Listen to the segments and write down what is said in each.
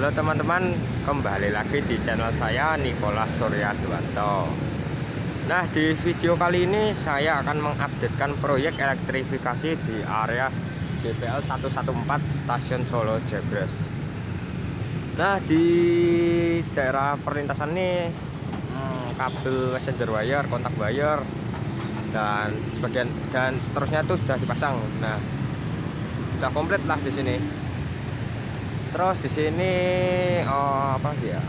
Halo teman-teman, kembali lagi di channel saya Nikolas Surya Duanto. Nah, di video kali ini saya akan mengupdatekan proyek elektrifikasi di area JPL 114 Stasiun Solo Jebres. Nah, di daerah perlintasan ini hmm, kabel messenger wire, kontak wire dan sebagian dan seterusnya itu sudah dipasang. Nah, sudah komplit lah di sini terus di sini oh, apa ya?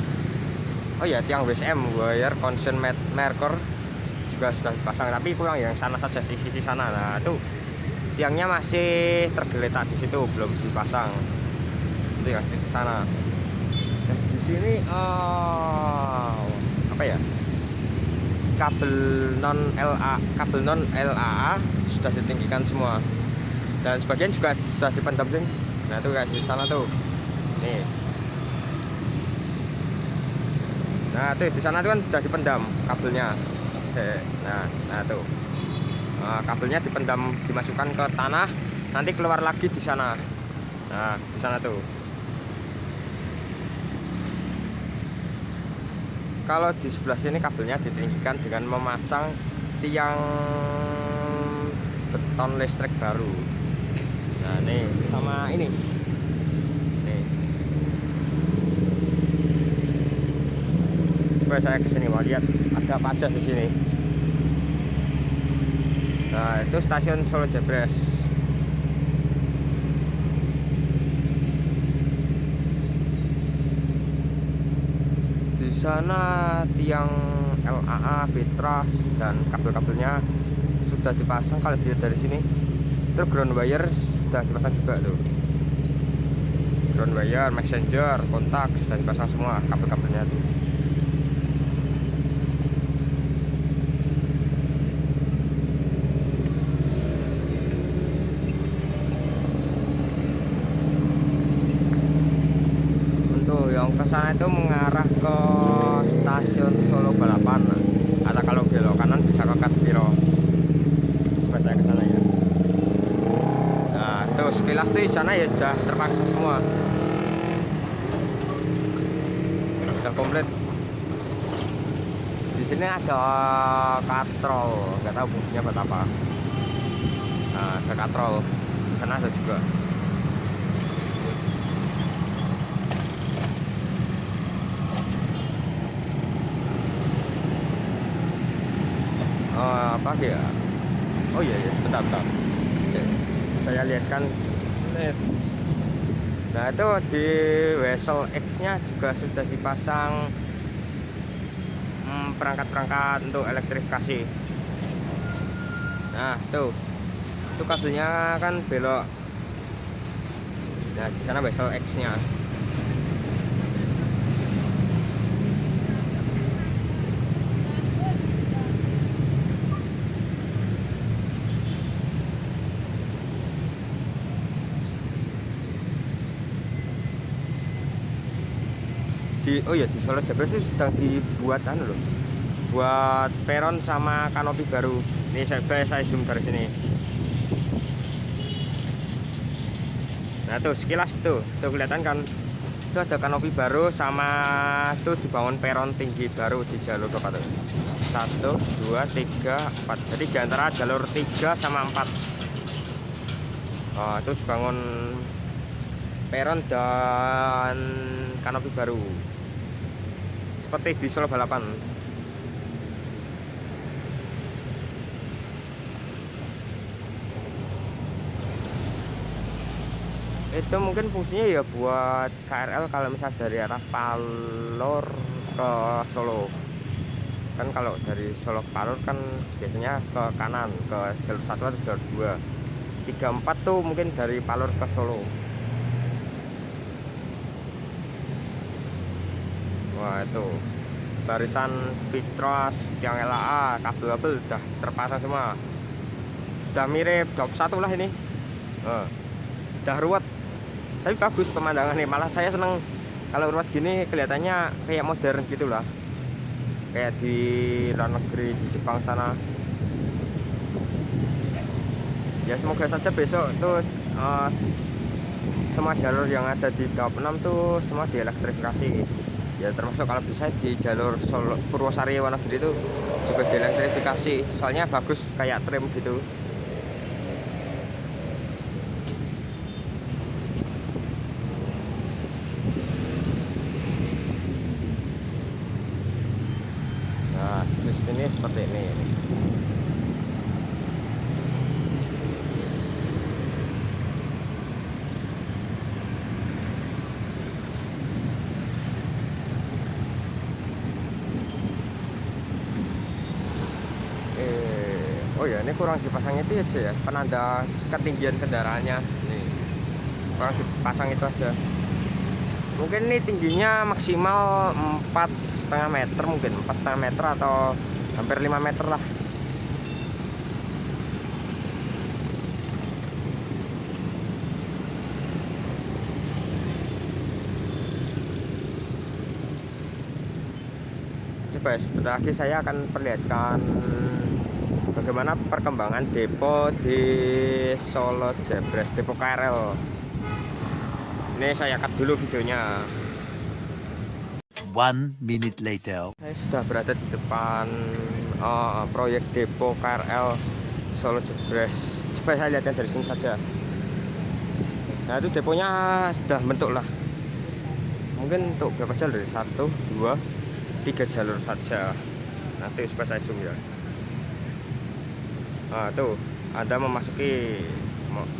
Oh ya tiang WSM wire consent marker juga sudah dipasang. Tapi kurang yang sana saja sisi sisi sana. Nah itu tiangnya masih tergeletak di situ belum dipasang. Itu yang sisi sana. Dan di sini oh, apa ya? Kabel non LA kabel non LAA sudah ditinggikan semua. Dan sebagian juga sudah dipendam nah itu kayak di sana tuh nih. Nah tuh di sana tuh kan sudah dipendam kabelnya. Nah nah tuh. Nah, kabelnya dipendam dimasukkan ke tanah nanti keluar lagi di sana. Nah di sana tuh. Kalau di sebelah sini kabelnya ditinggikan dengan memasang tiang beton listrik baru. Nah nih sama ini supaya saya ke sini mau lihat ada apa aja di sini. Nah itu stasiun Solo Jebres di sana tiang LAA Fitras dan kabel-kabelnya sudah dipasang. Kalau dilihat dari sini terus ground wire sudah dipasang juga tuh. Ground wire messenger kontak sudah dipasang semua kabel-kabelnya tuh ke sana itu mengarah ke stasiun Solo Balapan. Atau kalau belok kanan bisa ke Katbiro saya ke sana ya. Nah tuh sekilas tuh sana ya sudah terpaksa semua. Sudah komplit. Di sini ada katrol. Nggak tahu fungsinya buat apa. Nah ada katrol. Karena ada juga oh, apa ya? Oh iya ya bentar bentar. Saya lihat kan. Nah itu di wesel X nya juga sudah dipasang hmm, perangkat-perangkat hmm, untuk elektrifikasi. Nah tuh. Itu kabelnya kan belok. Nah di sana wesel X nya di oh ya di Solo Jabres itu sedang dibuat anu loh. Buat peron sama kanopi baru. Ini saya, saya zoom dari sini. Nah tuh sekilas tuh. Tuh kelihatan kan? Itu ada kanopi baru sama tuh dibangun peron tinggi baru di jalur berapa tuh. Satu dua tiga empat. Jadi di antara jalur tiga sama empat. Oh itu dibangun peron dan kanopi baru seperti di Solo balapan. Itu mungkin fungsinya ya buat KRL kalau misalnya dari arah Palor ke Solo. Kan kalau dari Solo ke Palor kan biasanya ke kanan ke jalur satu atau jalur dua. Tiga empat tuh mungkin dari Palor ke Solo Wah itu. Barisan Fitros yang LAA kabel-kabel udah terpasang semua. Udah mirip job satu lah ini. Uh, ruwet. Tapi bagus pemandangan nih malah saya seneng kalau ruwet gini kelihatannya kayak modern gitu lah. Kayak di luar negeri di Jepang sana. Ya semoga saja besok terus uh, semua jalur yang ada di tahap 6 tuh semua dielektrifikasi ya termasuk kalau bisa di jalur Solo, Purwosari Wonogiri itu juga dielektrifikasi. Soalnya bagus kayak trim gitu. Nah sistem ini seperti ini oh ya ini kurang dipasang itu aja ya penanda ketinggian kendaraannya. Nih kurang dipasang itu aja. Mungkin ini tingginya maksimal empat setengah meter mungkin empat setengah meter atau hampir 5 meter lah. Coba ya, sebentar lagi saya akan perlihatkan bagaimana perkembangan depo di Solo Jebres depo KRL ini saya cut dulu videonya. One minute later. saya sudah berada di depan uh, proyek depo KRL Solo Jebres. Coba saya lihatkan dari sini saja. Nah itu deponya sudah bentuk lah. Mungkin untuk berapa jalur? Satu dua tiga jalur saja. Nanti coba saya zoom ya Nah, tuh ada memasuki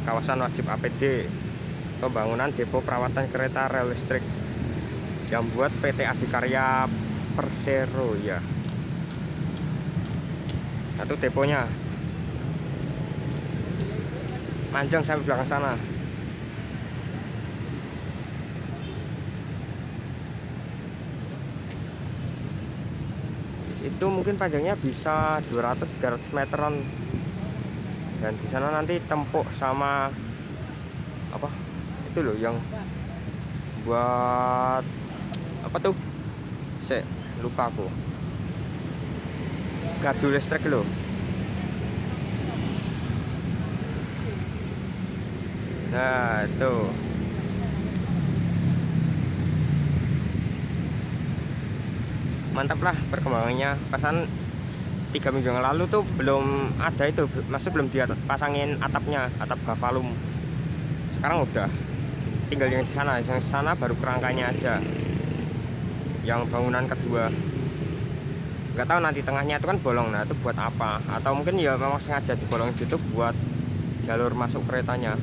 kawasan wajib APD pembangunan depo perawatan kereta rel listrik yang buat PT Adikarya Persero ya. Satu deponya panjang sampai belakang sana. Itu mungkin panjangnya bisa 200-300 meteran dan di sana nanti tempuk sama apa itu loh yang buat apa tuh? Saya lupa aku. Gardu listrik loh. Nah itu. Mantap lah perkembangannya. Pasan tiga minggu yang lalu tuh belum ada itu masih belum dipasangin atapnya atap gavalum sekarang udah. Tinggal yang di sana yang sana baru kerangkanya aja. Yang bangunan kedua. Nggak tahu nanti tengahnya itu kan bolong nah itu buat apa? Atau mungkin ya memang sengaja dibolong itu buat jalur masuk keretanya.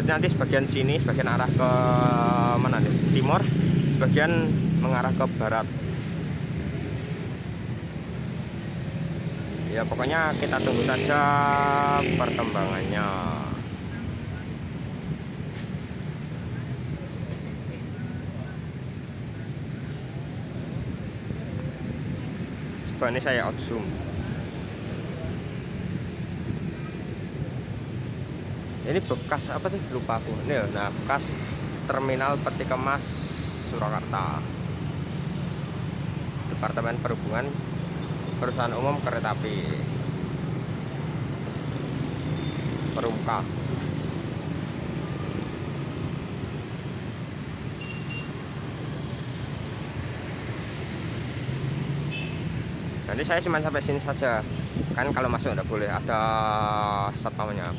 Jadi nanti sebagian sini sebagian arah ke mana nih timur sebagian mengarah ke barat ya pokoknya kita tunggu saja perkembangannya. Coba ini saya out zoom. Ini bekas apa sih? Lupa aku. Ini nah bekas terminal peti kemas Surakarta. Departemen Perhubungan perusahaan umum kereta api. Perumka. Nanti saya cuma sampai sini saja. Kan kalau masuk udah boleh ada satpamnya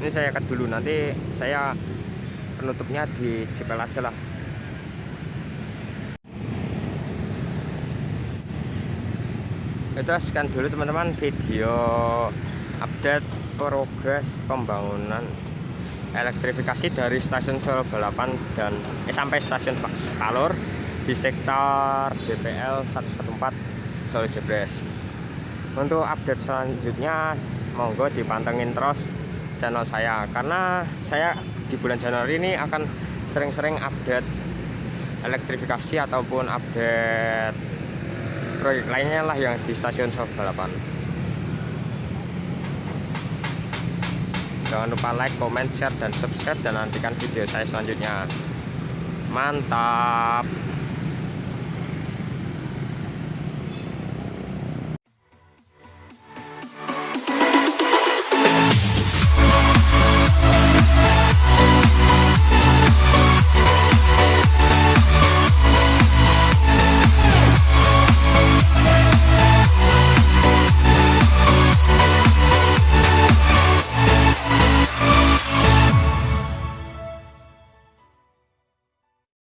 ini saya cut dulu nanti saya penutupnya di jepel aja lah. Itu sekian dulu teman-teman video update progres pembangunan elektrifikasi dari stasiun Solo Balapan dan eh, sampai stasiun Kalor di sektor JPL 114 Solo Jebres untuk update selanjutnya monggo dipantengin terus channel saya. Karena saya di bulan Januari ini akan sering-sering update elektrifikasi ataupun update proyek lainnya lah yang di stasiun Solo Balapan jangan lupa like, comment, share, dan subscribe dan nantikan video saya selanjutnya. Mantap